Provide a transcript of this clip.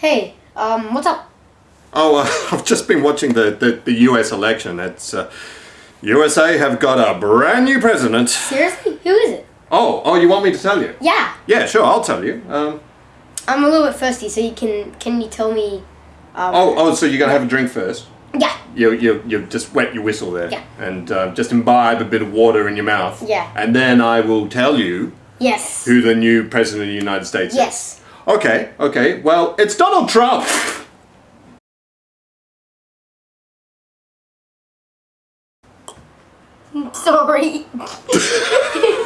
Hey, um, what's up? Oh, uh, I've just been watching the, the, the US election. It's uh, USA have got a brand new president. Seriously? Who is it? Oh, oh, you want me to tell you? Yeah, Yeah, sure, I'll tell you. Um, I'm a little bit thirsty, so you can can you tell me? Um, oh, oh, so you're gonna have a drink first? yeah, You you you just wet your whistle there, Yeah. and uh, just imbibe a bit of water in your mouth. Yeah. And then I will tell you yes, who the new president of the United States is. yes. Okay, okay. Well, it's Donald Trump. Sorry.